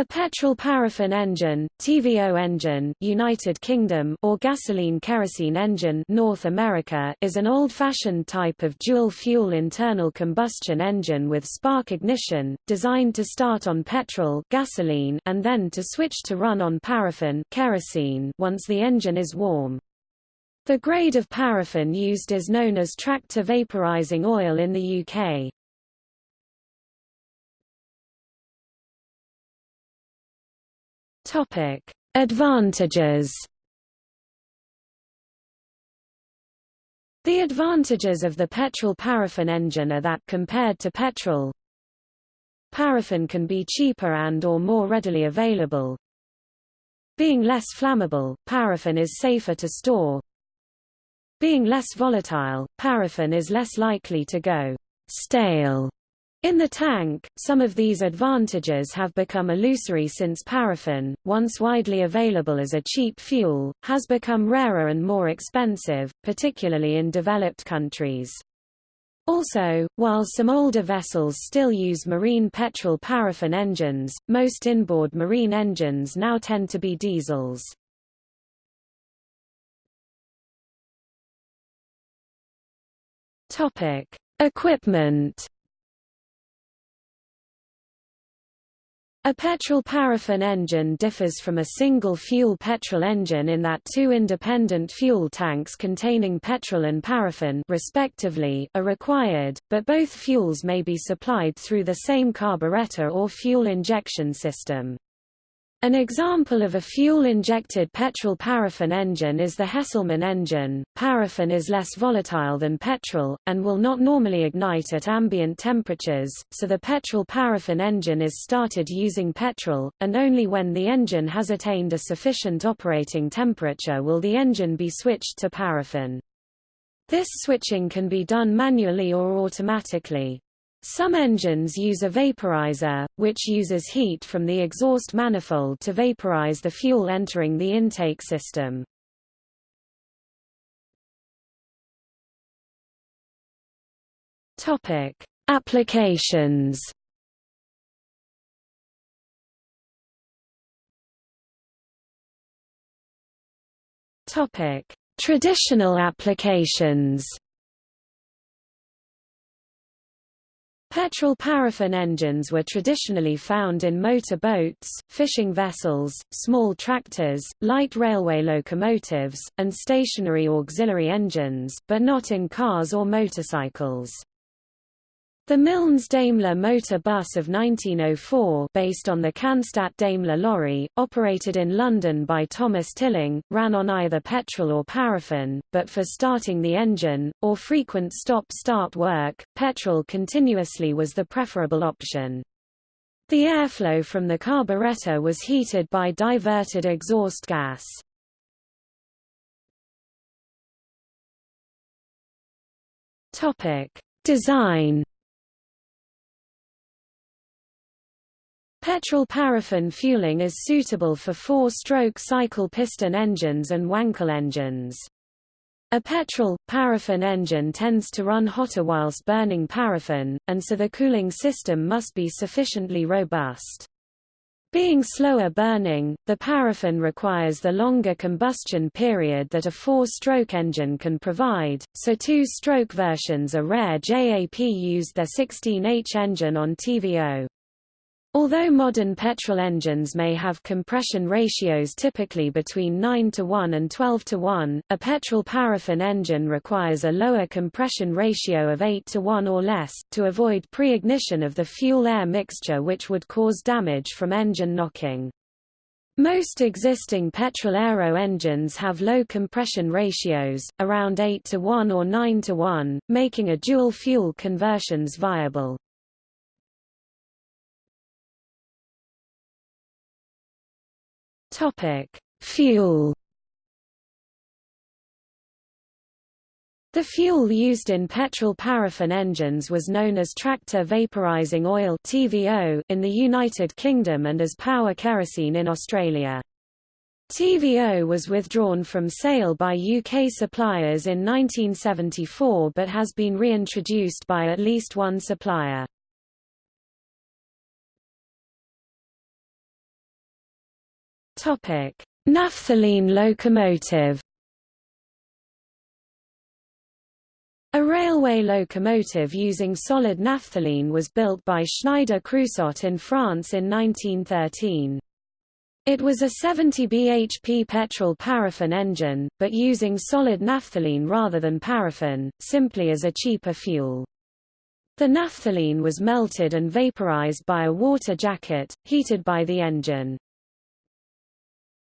A petrol-paraffin engine, TVO engine, United Kingdom, or gasoline-kerosene engine, North America, is an old-fashioned type of dual-fuel internal combustion engine with spark ignition, designed to start on petrol, gasoline, and then to switch to run on paraffin, kerosene, once the engine is warm. The grade of paraffin used is known as tractor vaporizing oil in the UK. Topic: Advantages. The advantages of the petrol-paraffin engine are that compared to petrol, paraffin can be cheaper and or more readily available. Being less flammable, paraffin is safer to store. Being less volatile, paraffin is less likely to go stale in the tank, some of these advantages have become illusory since paraffin, once widely available as a cheap fuel, has become rarer and more expensive, particularly in developed countries. Also, while some older vessels still use marine petrol paraffin engines, most inboard marine engines now tend to be diesels. Equipment A petrol-paraffin engine differs from a single-fuel petrol engine in that two independent fuel tanks containing petrol and paraffin respectively are required, but both fuels may be supplied through the same carburetor or fuel injection system. An example of a fuel-injected petrol-paraffin engine is the Hesselman engine. Paraffin is less volatile than petrol, and will not normally ignite at ambient temperatures, so the petrol-paraffin engine is started using petrol, and only when the engine has attained a sufficient operating temperature will the engine be switched to paraffin. This switching can be done manually or automatically. Some engines use a vaporizer, which uses heat from the exhaust manifold to vaporize the fuel entering the intake system. Topic: Applications. Topic: Traditional applications. Petrol-paraffin engines were traditionally found in motor boats, fishing vessels, small tractors, light railway locomotives, and stationary auxiliary engines, but not in cars or motorcycles. The Milnes Daimler motor bus of 1904 based on the Cannstatt Daimler lorry, operated in London by Thomas Tilling, ran on either petrol or paraffin, but for starting the engine, or frequent stop-start work, petrol continuously was the preferable option. The airflow from the carburetor was heated by diverted exhaust gas. Design Petrol-paraffin fueling is suitable for four-stroke cycle piston engines and Wankel engines. A petrol-paraffin engine tends to run hotter whilst burning paraffin, and so the cooling system must be sufficiently robust. Being slower burning, the paraffin requires the longer combustion period that a four-stroke engine can provide, so two-stroke versions are rare JAP used their 16H engine on TVO. Although modern petrol engines may have compression ratios typically between 9 to 1 and 12 to 1, a petrol-paraffin engine requires a lower compression ratio of 8 to 1 or less, to avoid pre-ignition of the fuel-air mixture which would cause damage from engine knocking. Most existing petrol aero engines have low compression ratios, around 8 to 1 or 9 to 1, making a dual-fuel conversions viable. Topic: Fuel. The fuel used in petrol-paraffin engines was known as tractor vaporizing oil (TVO) in the United Kingdom and as power kerosene in Australia. TVO was withdrawn from sale by UK suppliers in 1974 but has been reintroduced by at least one supplier. Naphthalene locomotive. A railway locomotive using solid naphthalene was built by Schneider Creusot in France in 1913. It was a 70 bhp petrol paraffin engine, but using solid naphthalene rather than paraffin, simply as a cheaper fuel. The naphthalene was melted and vaporized by a water jacket, heated by the engine.